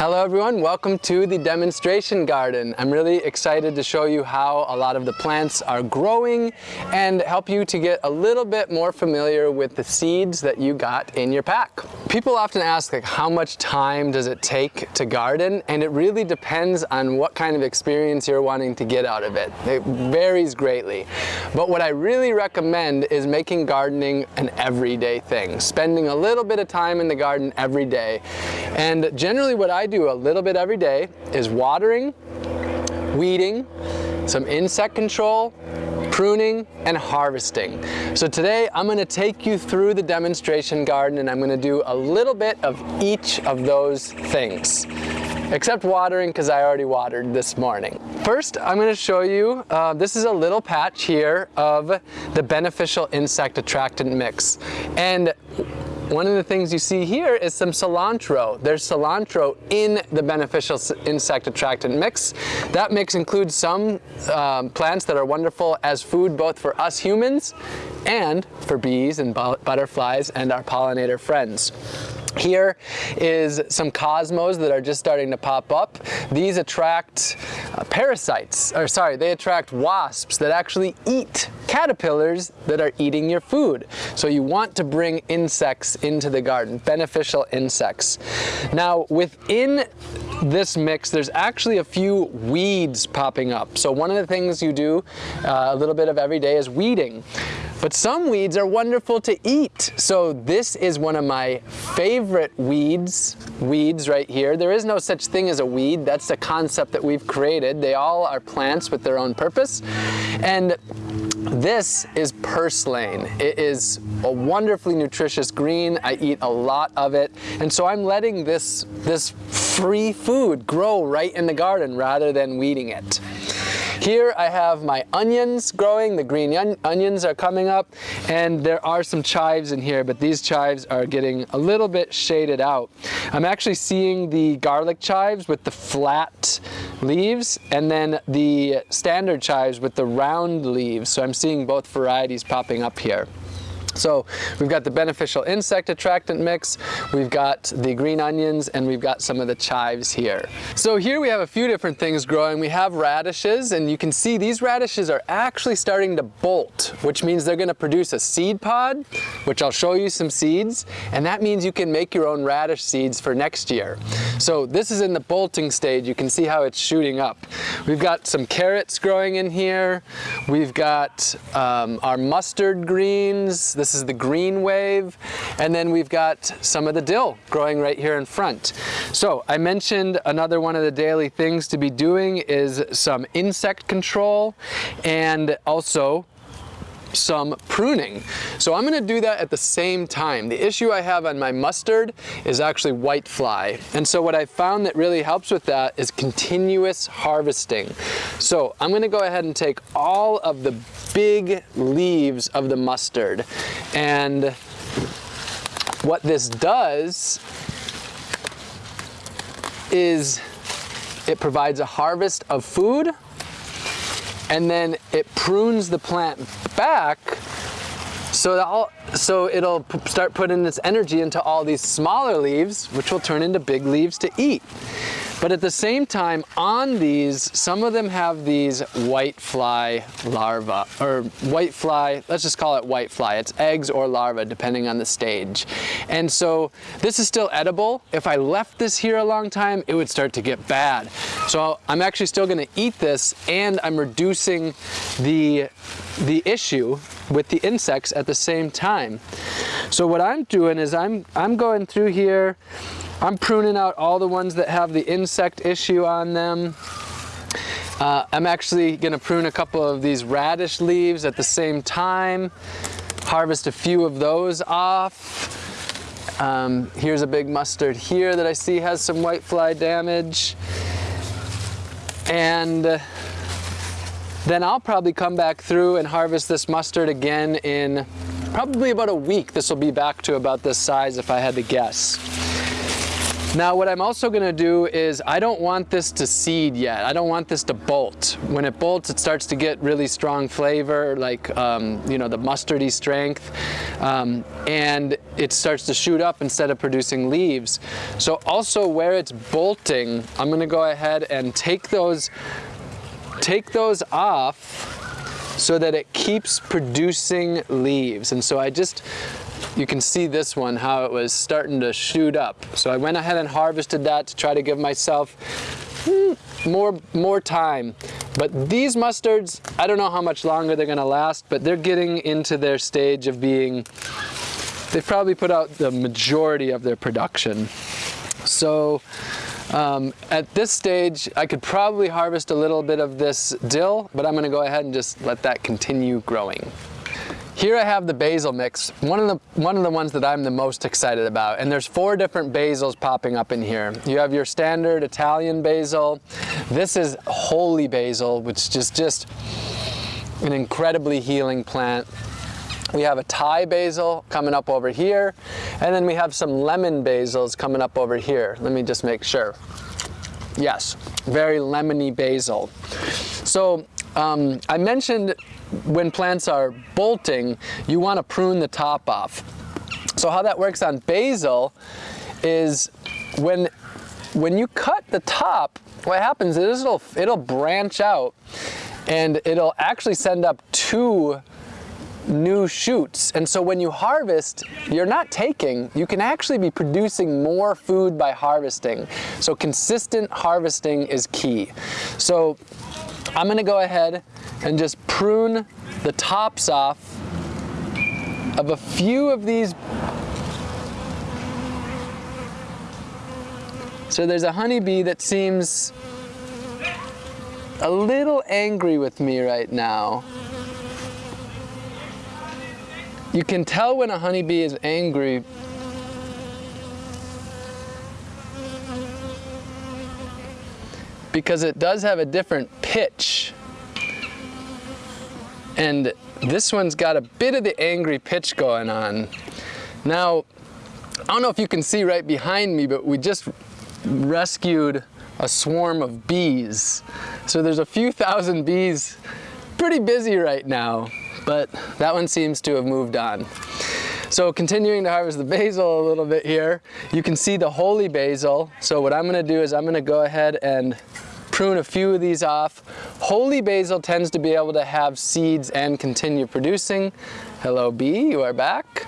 Hello everyone, welcome to the demonstration garden. I'm really excited to show you how a lot of the plants are growing and help you to get a little bit more familiar with the seeds that you got in your pack. People often ask like how much time does it take to garden and it really depends on what kind of experience you're wanting to get out of it. It varies greatly. But what I really recommend is making gardening an everyday thing, spending a little bit of time in the garden every day. And generally what I do a little bit every day is watering, weeding, some insect control, pruning, and harvesting. So today I'm going to take you through the demonstration garden and I'm going to do a little bit of each of those things. Except watering because I already watered this morning. First, I'm going to show you, uh, this is a little patch here of the beneficial insect attractant mix. And one of the things you see here is some cilantro. There's cilantro in the beneficial insect attractant mix. That mix includes some um, plants that are wonderful as food both for us humans and for bees and butterflies and our pollinator friends. Here is some cosmos that are just starting to pop up. These attract uh, parasites, or sorry, they attract wasps that actually eat caterpillars that are eating your food. So you want to bring insects into the garden, beneficial insects. Now within this mix, there's actually a few weeds popping up. So one of the things you do uh, a little bit of every day is weeding. But some weeds are wonderful to eat. So this is one of my favorite weeds, weeds right here. There is no such thing as a weed. That's the concept that we've created. They all are plants with their own purpose. And this is purslane. It is a wonderfully nutritious green. I eat a lot of it. And so I'm letting this, this free food grow right in the garden rather than weeding it. Here I have my onions growing, the green onions are coming up, and there are some chives in here, but these chives are getting a little bit shaded out. I'm actually seeing the garlic chives with the flat leaves, and then the standard chives with the round leaves, so I'm seeing both varieties popping up here. So we've got the beneficial insect attractant mix, we've got the green onions, and we've got some of the chives here. So here we have a few different things growing. We have radishes, and you can see these radishes are actually starting to bolt, which means they're gonna produce a seed pod, which I'll show you some seeds, and that means you can make your own radish seeds for next year. So this is in the bolting stage. You can see how it's shooting up. We've got some carrots growing in here. We've got um, our mustard greens. This is the green wave. And then we've got some of the dill growing right here in front. So I mentioned another one of the daily things to be doing is some insect control and also some pruning. So I'm gonna do that at the same time. The issue I have on my mustard is actually white fly. And so what I found that really helps with that is continuous harvesting. So I'm gonna go ahead and take all of the big leaves of the mustard and what this does is it provides a harvest of food and then it prunes the plant back so, all, so it'll start putting its energy into all these smaller leaves, which will turn into big leaves to eat. But at the same time, on these, some of them have these white fly larvae, or white fly, let's just call it white fly. It's eggs or larvae, depending on the stage. And so this is still edible. If I left this here a long time, it would start to get bad. So I'm actually still gonna eat this, and I'm reducing the, the issue with the insects at the same time. So what I'm doing is I'm, I'm going through here, I'm pruning out all the ones that have the insect issue on them. Uh, I'm actually going to prune a couple of these radish leaves at the same time, harvest a few of those off. Um, here's a big mustard here that I see has some whitefly damage. And uh, then I'll probably come back through and harvest this mustard again in probably about a week. This will be back to about this size if I had to guess. Now what I'm also gonna do is I don't want this to seed yet. I don't want this to bolt. When it bolts, it starts to get really strong flavor, like um, you know the mustardy strength, um, and it starts to shoot up instead of producing leaves. So also where it's bolting, I'm gonna go ahead and take those, take those off so that it keeps producing leaves. And so I just you can see this one, how it was starting to shoot up. So I went ahead and harvested that to try to give myself hmm, more, more time. But these mustards, I don't know how much longer they're gonna last, but they're getting into their stage of being, they've probably put out the majority of their production. So um, at this stage, I could probably harvest a little bit of this dill, but I'm gonna go ahead and just let that continue growing. Here I have the basil mix, one of the, one of the ones that I'm the most excited about. And there's four different basils popping up in here. You have your standard Italian basil. This is holy basil, which is just an incredibly healing plant. We have a Thai basil coming up over here, and then we have some lemon basils coming up over here. Let me just make sure. Yes, very lemony basil. So um, I mentioned when plants are bolting, you want to prune the top off. So how that works on basil is when, when you cut the top, what happens is it'll, it'll branch out and it'll actually send up two new shoots. And so when you harvest, you're not taking, you can actually be producing more food by harvesting. So consistent harvesting is key. So I'm gonna go ahead and just prune the tops off of a few of these. So there's a honeybee that seems a little angry with me right now. You can tell when a honeybee is angry because it does have a different pitch. And this one's got a bit of the angry pitch going on. Now, I don't know if you can see right behind me, but we just rescued a swarm of bees. So there's a few thousand bees pretty busy right now, but that one seems to have moved on. So continuing to harvest the basil a little bit here, you can see the holy basil. So what I'm gonna do is I'm gonna go ahead and prune a few of these off. Holy basil tends to be able to have seeds and continue producing. Hello bee, you are back.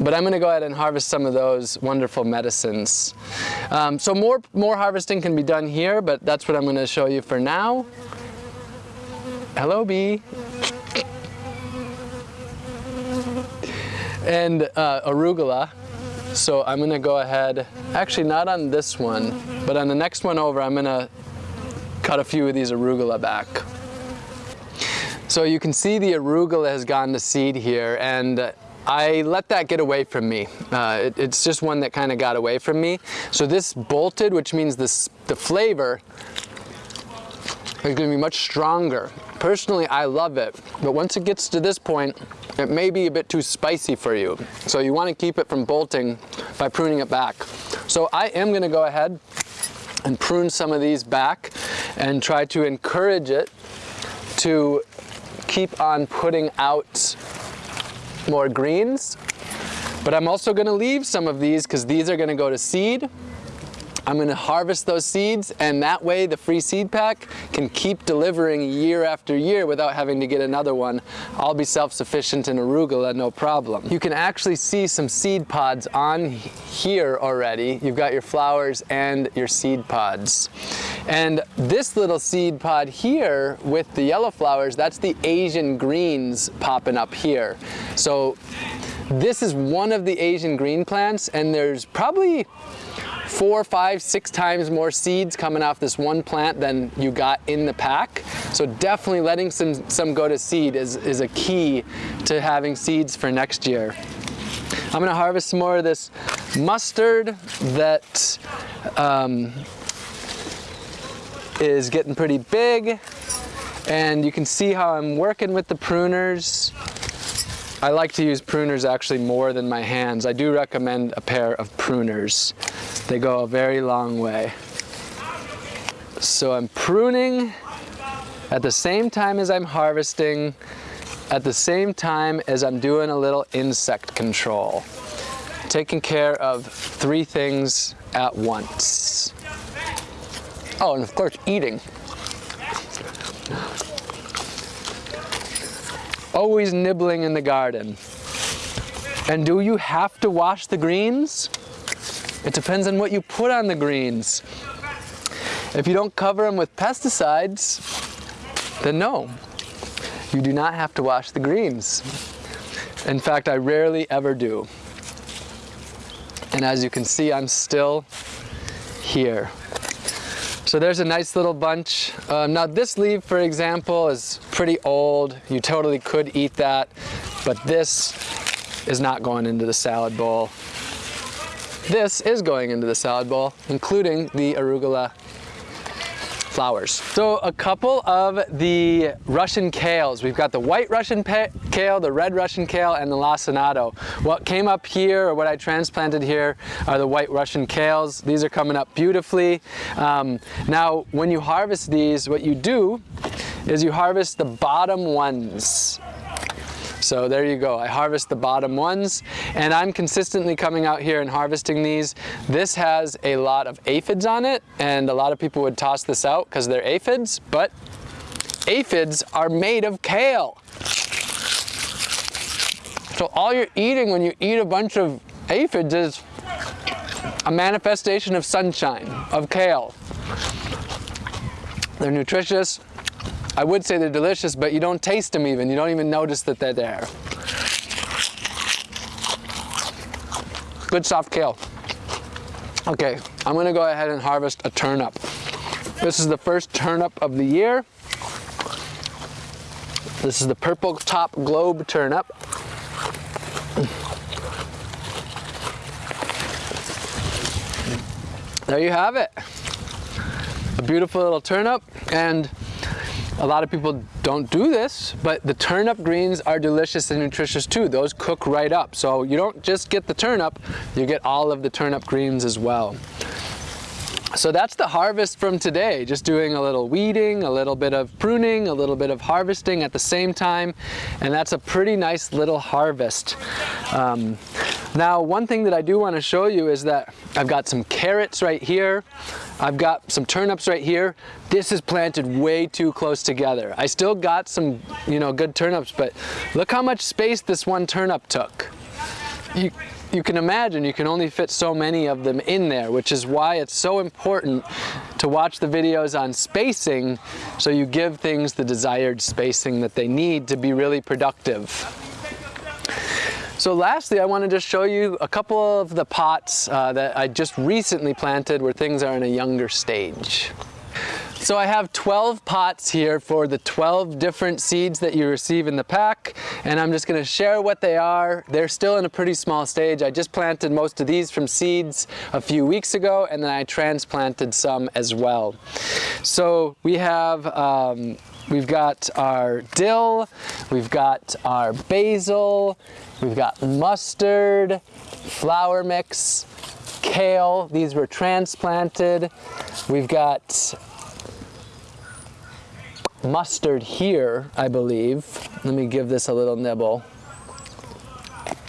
But I'm going to go ahead and harvest some of those wonderful medicines. Um, so more, more harvesting can be done here, but that's what I'm going to show you for now. Hello bee. And uh, arugula. So I'm gonna go ahead, actually not on this one, but on the next one over, I'm gonna cut a few of these arugula back. So you can see the arugula has gone to seed here and I let that get away from me. Uh, it, it's just one that kind of got away from me. So this bolted, which means this, the flavor is going to be much stronger. Personally, I love it, but once it gets to this point, it may be a bit too spicy for you. So you want to keep it from bolting by pruning it back. So I am going to go ahead and prune some of these back and try to encourage it to keep on putting out more greens. But I'm also going to leave some of these because these are going to go to seed I'm going to harvest those seeds and that way the free seed pack can keep delivering year after year without having to get another one. I'll be self-sufficient in arugula, no problem. You can actually see some seed pods on here already. You've got your flowers and your seed pods. And this little seed pod here with the yellow flowers, that's the Asian greens popping up here. So this is one of the Asian green plants and there's probably four, five, six times more seeds coming off this one plant than you got in the pack. So definitely letting some, some go to seed is, is a key to having seeds for next year. I'm gonna harvest some more of this mustard that um, is getting pretty big. And you can see how I'm working with the pruners. I like to use pruners actually more than my hands. I do recommend a pair of pruners. They go a very long way. So I'm pruning at the same time as I'm harvesting, at the same time as I'm doing a little insect control. Taking care of three things at once. Oh, and of course eating. Always nibbling in the garden. And do you have to wash the greens? It depends on what you put on the greens. If you don't cover them with pesticides, then no, you do not have to wash the greens. In fact, I rarely ever do. And as you can see, I'm still here. So there's a nice little bunch. Um, now this leaf, for example, is pretty old. You totally could eat that, but this is not going into the salad bowl. This is going into the salad bowl, including the arugula flowers. So a couple of the Russian kales. We've got the white Russian kale, the red Russian kale, and the lacinato. What came up here, or what I transplanted here, are the white Russian kales. These are coming up beautifully. Um, now, when you harvest these, what you do is you harvest the bottom ones. So there you go. I harvest the bottom ones and I'm consistently coming out here and harvesting these. This has a lot of aphids on it and a lot of people would toss this out because they're aphids, but aphids are made of kale. So all you're eating when you eat a bunch of aphids is a manifestation of sunshine, of kale. They're nutritious, I would say they're delicious, but you don't taste them even. You don't even notice that they're there. Good soft kale. Okay, I'm gonna go ahead and harvest a turnip. This is the first turnip of the year. This is the purple top globe turnip. There you have it. A beautiful little turnip and a lot of people don't do this, but the turnip greens are delicious and nutritious too. Those cook right up. So you don't just get the turnip, you get all of the turnip greens as well. So that's the harvest from today, just doing a little weeding, a little bit of pruning, a little bit of harvesting at the same time, and that's a pretty nice little harvest. Um, now, one thing that I do want to show you is that I've got some carrots right here. I've got some turnips right here. This is planted way too close together. I still got some, you know, good turnips, but look how much space this one turnip took. You, you can imagine you can only fit so many of them in there, which is why it's so important to watch the videos on spacing so you give things the desired spacing that they need to be really productive. So lastly, I wanted to just show you a couple of the pots uh, that I just recently planted where things are in a younger stage. So I have 12 pots here for the 12 different seeds that you receive in the pack and I'm just going to share what they are. They're still in a pretty small stage. I just planted most of these from seeds a few weeks ago and then I transplanted some as well. So we have um, We've got our dill, we've got our basil, we've got mustard, flower mix, kale, these were transplanted. We've got mustard here, I believe. Let me give this a little nibble.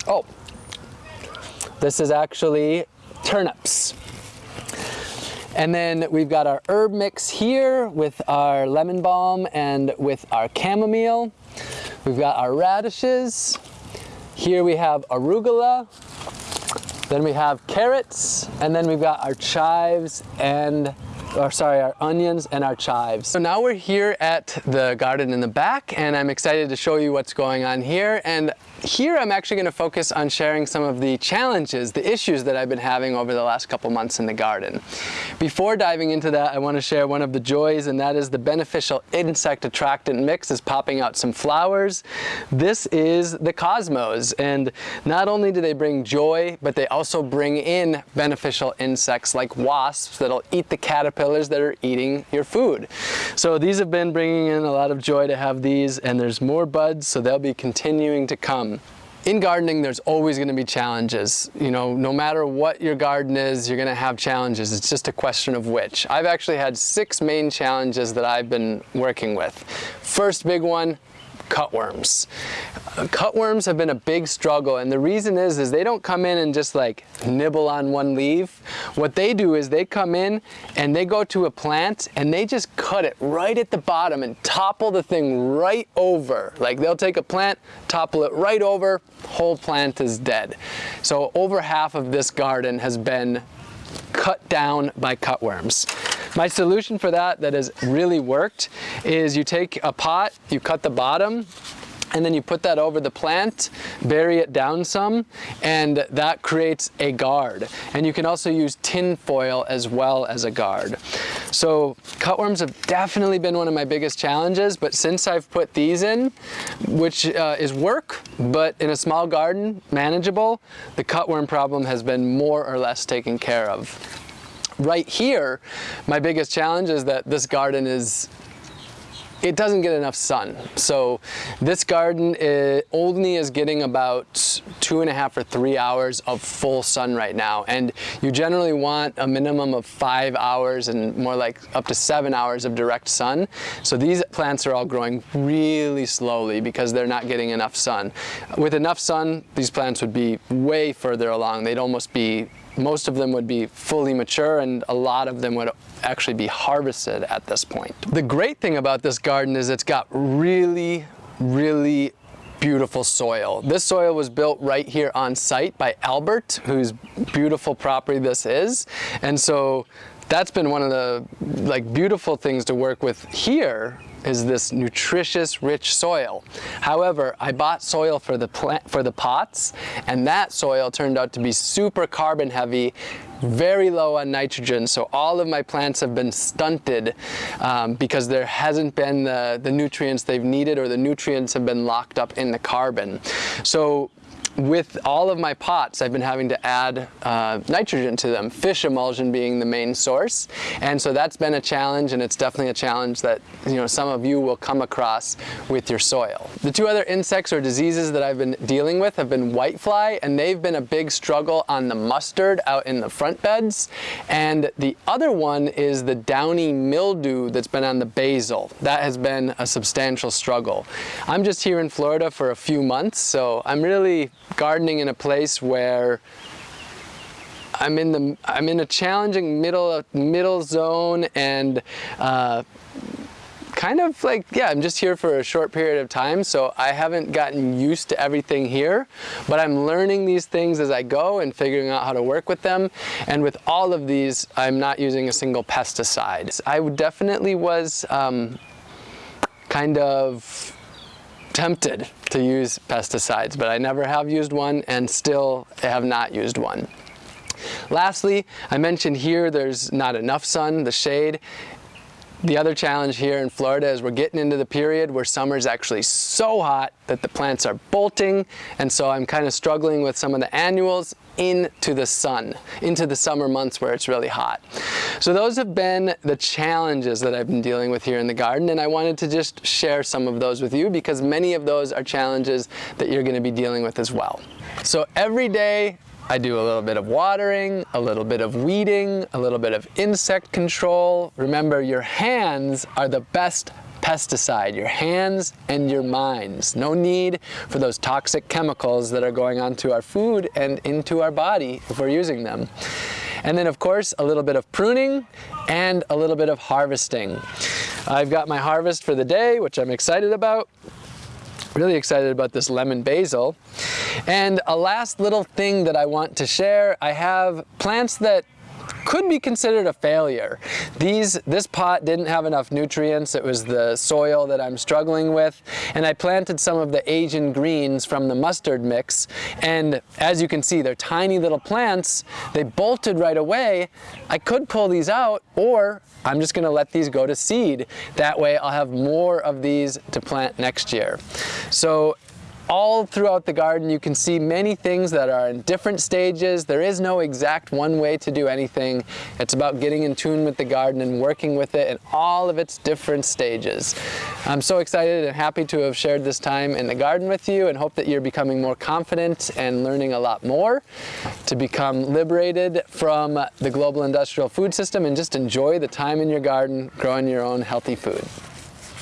Oh, this is actually turnips. And then we've got our herb mix here with our lemon balm and with our chamomile. We've got our radishes. Here we have arugula. Then we have carrots. And then we've got our chives and or sorry, our onions and our chives. So now we're here at the garden in the back and I'm excited to show you what's going on here. And here I'm actually going to focus on sharing some of the challenges, the issues that I've been having over the last couple months in the garden. Before diving into that, I want to share one of the joys and that is the beneficial insect attractant mix is popping out some flowers. This is the cosmos and not only do they bring joy, but they also bring in beneficial insects like wasps that'll eat the caterpillars that are eating your food. So these have been bringing in a lot of joy to have these and there's more buds so they'll be continuing to come. In gardening, there's always going to be challenges. You know, no matter what your garden is, you're going to have challenges. It's just a question of which. I've actually had six main challenges that I've been working with. First big one, cutworms. Cutworms have been a big struggle and the reason is is they don't come in and just like nibble on one leaf. What they do is they come in and they go to a plant and they just cut it right at the bottom and topple the thing right over. Like they'll take a plant, topple it right over, whole plant is dead. So over half of this garden has been cut down by cutworms. My solution for that that has really worked is you take a pot, you cut the bottom, and then you put that over the plant, bury it down some, and that creates a guard. And you can also use tin foil as well as a guard. So cutworms have definitely been one of my biggest challenges, but since I've put these in, which uh, is work, but in a small garden, manageable, the cutworm problem has been more or less taken care of. Right here, my biggest challenge is that this garden is it doesn't get enough sun. So this garden uh, is, only is getting about two and a half or three hours of full sun right now. And you generally want a minimum of five hours and more like up to seven hours of direct sun. So these plants are all growing really slowly because they're not getting enough sun. With enough sun, these plants would be way further along. They'd almost be most of them would be fully mature and a lot of them would actually be harvested at this point. The great thing about this garden is it's got really, really beautiful soil. This soil was built right here on site by Albert, whose beautiful property this is. And so that's been one of the like beautiful things to work with here is this nutritious, rich soil. However, I bought soil for the plant for the pots, and that soil turned out to be super carbon heavy, very low on nitrogen. So all of my plants have been stunted um, because there hasn't been the, the nutrients they've needed or the nutrients have been locked up in the carbon. So with all of my pots, I've been having to add uh, nitrogen to them, fish emulsion being the main source. And so that's been a challenge, and it's definitely a challenge that you know some of you will come across with your soil. The two other insects or diseases that I've been dealing with have been whitefly, and they've been a big struggle on the mustard out in the front beds. And the other one is the downy mildew that's been on the basil. That has been a substantial struggle. I'm just here in Florida for a few months, so I'm really gardening in a place where I'm in the I'm in a challenging middle middle zone and uh, kind of like yeah I'm just here for a short period of time so I haven't gotten used to everything here but I'm learning these things as I go and figuring out how to work with them and with all of these I'm not using a single pesticide. I definitely was um, kind of tempted to use pesticides, but I never have used one and still have not used one. Lastly, I mentioned here there's not enough sun, the shade. The other challenge here in Florida is we're getting into the period where summer is actually so hot that the plants are bolting and so I'm kind of struggling with some of the annuals into the sun, into the summer months where it's really hot. So those have been the challenges that I've been dealing with here in the garden and I wanted to just share some of those with you because many of those are challenges that you're going to be dealing with as well. So every day I do a little bit of watering, a little bit of weeding, a little bit of insect control. Remember, your hands are the best pesticide, your hands and your minds. No need for those toxic chemicals that are going onto our food and into our body if we're using them. And then of course, a little bit of pruning and a little bit of harvesting. I've got my harvest for the day, which I'm excited about. Really excited about this lemon basil. And a last little thing that I want to share, I have plants that could be considered a failure. These, this pot didn't have enough nutrients. It was the soil that I'm struggling with. And I planted some of the Asian greens from the mustard mix. And as you can see, they're tiny little plants. They bolted right away. I could pull these out or I'm just gonna let these go to seed. That way I'll have more of these to plant next year. So all throughout the garden you can see many things that are in different stages. There is no exact one way to do anything. It's about getting in tune with the garden and working with it in all of its different stages. I'm so excited and happy to have shared this time in the garden with you and hope that you're becoming more confident and learning a lot more to become liberated from the global industrial food system and just enjoy the time in your garden growing your own healthy food.